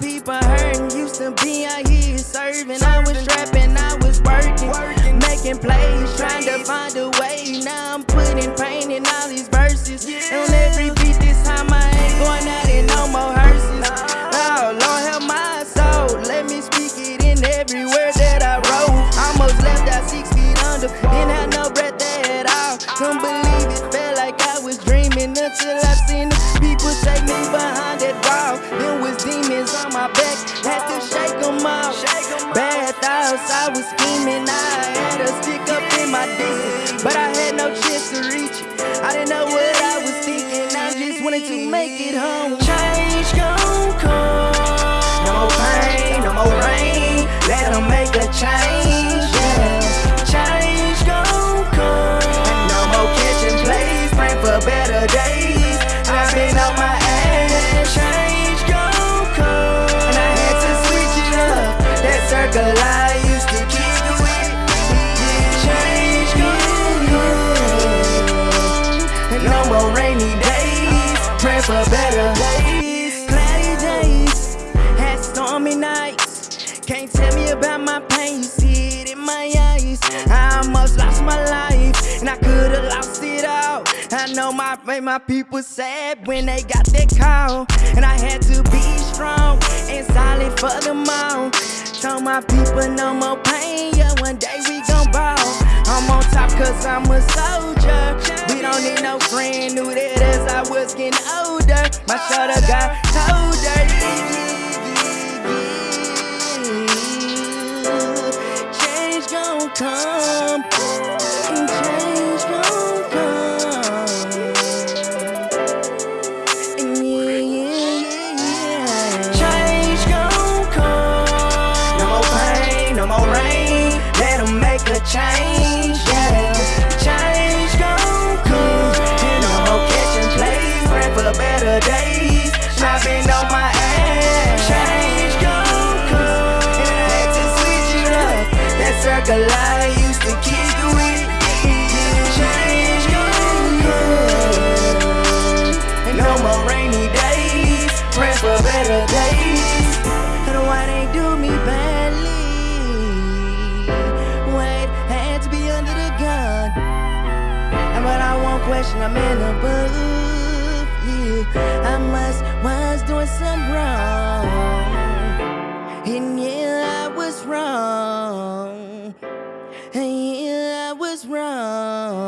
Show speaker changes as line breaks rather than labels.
people hurting. Used to be out here serving. I was trapping, I was working, making plays, trying to find a way. Now I'm putting pain in all these verses. On every beat this time, I ain't going out in no more hearses. Oh, Lord help my soul. Let me speak it in every word that I wrote. Almost left out six feet under. Didn't have no breath at all. Couldn't believe it. Felt like I was dreaming until I seen Had to shake them off. Bad thoughts, I was scheming. I for better days. Cloudy days. Had stormy nights. Can't tell me about my pain. You see it in my eyes. I almost lost my life. And I could've lost it all. I know my my people sad when they got that call. And I had to be strong and solid for them all. Told my people no more pain. Yeah, one day we gon' ball. I'm on top cause I'm a soldier. We don't need no friend. Knew that as I was getting older. My shoulder got colder. Change gon' come. That circle I used to And no more rainy days. Pray for better days. And why they do me badly? Wait, had to be under the gun. But I won't question, I'm in the I must was was wrong.